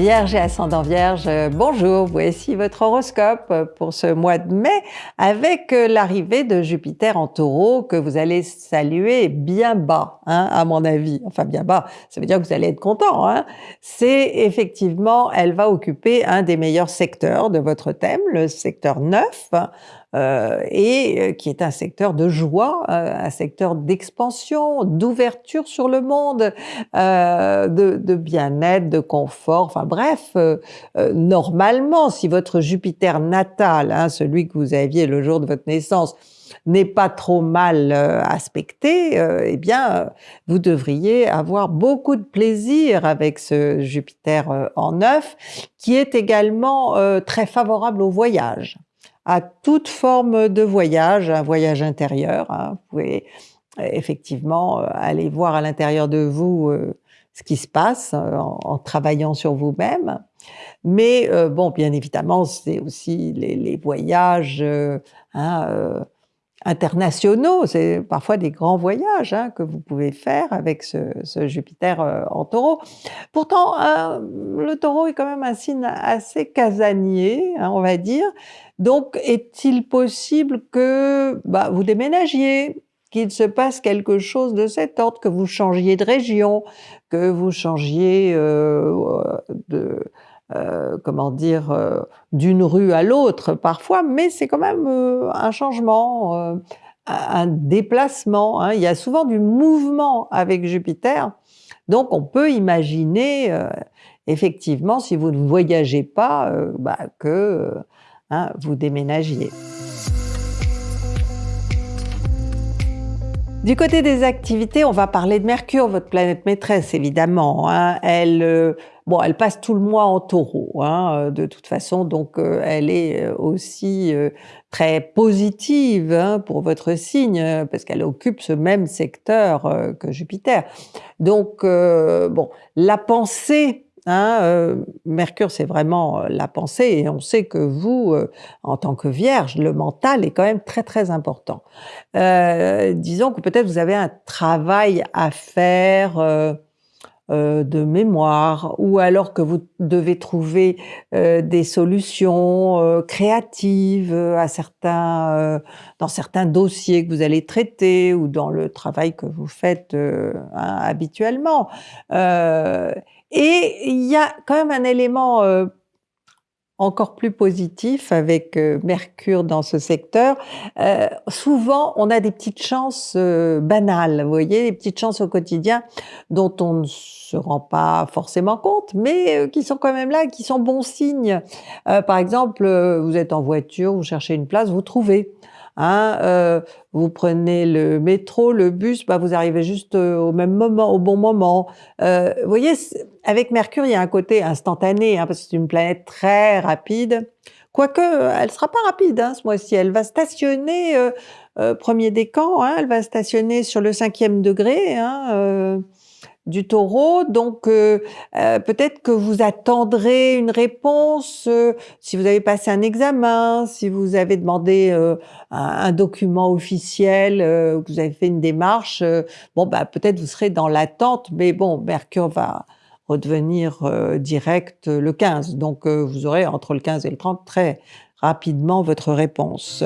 Vierge et ascendant Vierge, bonjour, voici votre horoscope pour ce mois de mai avec l'arrivée de Jupiter en taureau que vous allez saluer bien bas, hein, à mon avis. Enfin bien bas, ça veut dire que vous allez être content. Hein. C'est effectivement, elle va occuper un des meilleurs secteurs de votre thème, le secteur 9, euh, et euh, qui est un secteur de joie, euh, un secteur d'expansion, d'ouverture sur le monde, de, bien-être, de confort, enfin bref, normalement, si votre Jupiter natal, hein, celui que vous aviez le jour de votre naissance, n'est pas trop mal aspecté, eh bien, vous devriez avoir beaucoup de plaisir avec ce Jupiter en neuf, qui est également très favorable au voyage à toute forme de voyage, un voyage intérieur. Hein. Vous pouvez euh, effectivement euh, aller voir à l'intérieur de vous euh, ce qui se passe en, travaillant sur vous-même. Mais bon, bien évidemment, c'est aussi les, voyages hein, internationaux, c'est parfois des grands voyages hein, que vous pouvez faire avec ce, Jupiter en taureau. Pourtant, le taureau est quand même un signe assez casanier, on va dire, donc, est-il possible que bah, vous déménagiez, qu'il se passe quelque chose de cet ordre, que vous changiez de région, que vous changiez euh, de, euh, comment dire, euh, d'une rue à l'autre parfois, mais c'est quand même un changement, un déplacement. Hein. Il y a souvent du mouvement avec Jupiter, donc on peut imaginer effectivement, si vous ne voyagez pas, bah, que Hein, vous déménagiez. Du côté des activités, on va parler de Mercure, votre planète maîtresse, évidemment. Hein. Elle, euh, elle passe tout le mois en taureau, hein, euh, de toute façon, donc euh, elle est aussi très positive pour votre signe, parce qu'elle occupe ce même secteur que Jupiter. Donc, bon, la pensée Hein, euh, Mercure, c'est vraiment euh, la pensée et on sait que vous, euh, en tant que Vierge, le mental est quand même très très important. disons que peut-être vous avez un travail à faire de mémoire ou alors que vous devez trouver des solutions créatives à certains, dans certains dossiers que vous allez traiter ou dans le travail que vous faites hein, habituellement. Et il y a quand même un élément euh, encore plus positif avec euh, Mercure dans ce secteur. Euh, souvent, on a des petites chances banales, vous voyez, des petites chances au quotidien dont on ne se rend pas forcément compte, mais qui sont quand même là, qui sont bons signes. par exemple, vous êtes en voiture, vous cherchez une place, vous trouvez. Hein, euh, vous prenez le métro, le bus, bah vous arrivez juste euh, au même moment, au bon moment. Euh, vous voyez, avec Mercure, il y a un côté instantané, hein, parce que c'est une planète très rapide. Quoique, elle sera pas rapide hein, ce mois-ci. Elle va stationner premier décan. Hein, elle va stationner sur le cinquième degré. Du taureau. Donc, euh, euh, peut-être que vous attendrez une réponse euh, si vous avez passé un examen, si vous avez demandé un, document officiel, que vous avez fait une démarche. bon, bah, peut-être vous serez dans l'attente, mais bon, Mercure va redevenir direct le 15. Donc, vous aurez entre le 15 et le 30 très rapidement votre réponse.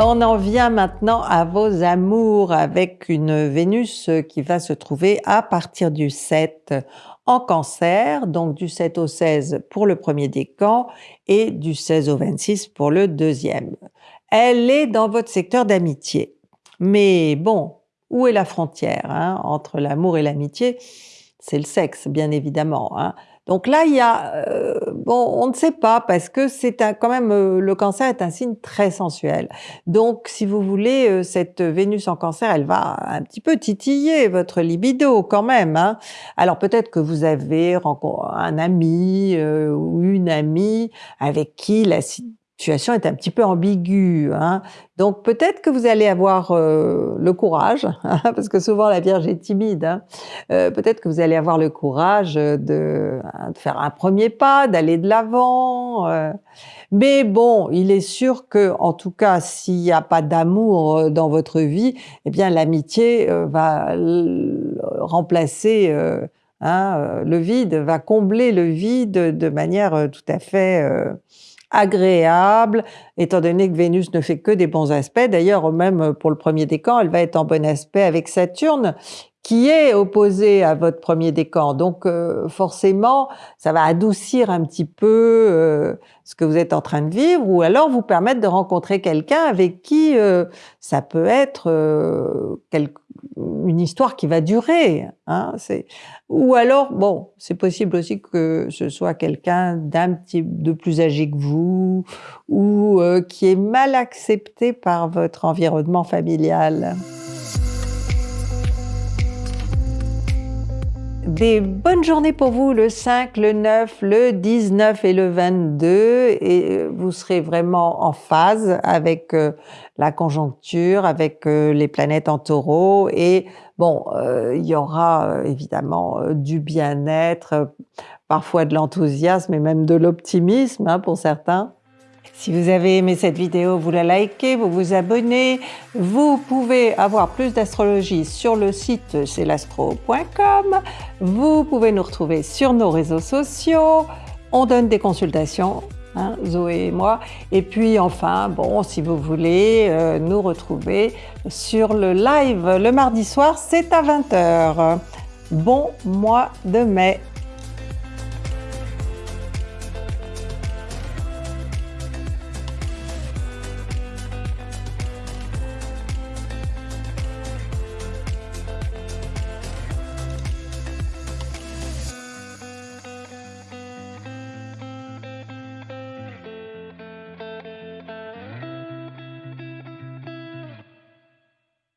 On en vient maintenant à vos amours avec une Vénus qui va se trouver à partir du 7 en cancer, donc du 7 au 16 pour le premier décan et du 16 au 26 pour le deuxième. Elle est dans votre secteur d'amitié. Mais bon, où est la frontière hein, entre l'amour et l'amitié? C'est le sexe, bien évidemment. Hein. Donc là, il y a, euh, bon, on ne sait pas parce que c'est quand même, euh, le cancer est un signe très sensuel. Donc, si vous voulez, euh, cette Vénus en cancer, elle va un petit peu titiller votre libido quand même. Hein. Alors peut-être que vous avez un ami ou une amie avec qui la situation est un petit peu ambiguë. Hein. Donc peut-être que vous allez avoir euh, le courage, hein, parce que souvent la Vierge est timide, hein. euh, peut-être que vous allez avoir le courage de, hein, de faire un premier pas, d'aller de l'avant. Euh. Mais bon, il est sûr que, en tout cas, s'il n'y a pas d'amour dans votre vie, eh bien l'amitié va remplacer hein, le vide, va combler le vide de manière tout à fait agréable, étant donné que Vénus ne fait que des bons aspects. D'ailleurs, même pour le premier décan, elle va être en bon aspect avec Saturne, qui est opposé à votre premier décan. Donc euh, forcément, ça va adoucir un petit peu euh, ce que vous êtes en train de vivre, ou alors vous permettre de rencontrer quelqu'un avec qui euh, ça peut être une histoire qui va durer. Hein, ou alors, bon, c'est possible aussi que ce soit quelqu'un d'un petit de plus âgé que vous, ou qui est mal accepté par votre environnement familial. Des bonnes journées pour vous le 5, le 9, le 19 et le 22 et euh, vous serez vraiment en phase avec euh, la conjoncture, avec euh, les planètes en taureau et bon, il y aura évidemment du bien-être, parfois de l'enthousiasme et même de l'optimisme hein, pour certains. Si vous avez aimé cette vidéo, vous la likez, vous vous abonnez. Vous pouvez avoir plus d'astrologie sur le site celastro.com. Vous pouvez nous retrouver sur nos réseaux sociaux. On donne des consultations, hein, Zoé et moi. Et puis enfin, bon, si vous voulez euh, nous retrouver sur le live le mardi soir, c'est à 20h. Bon mois de mai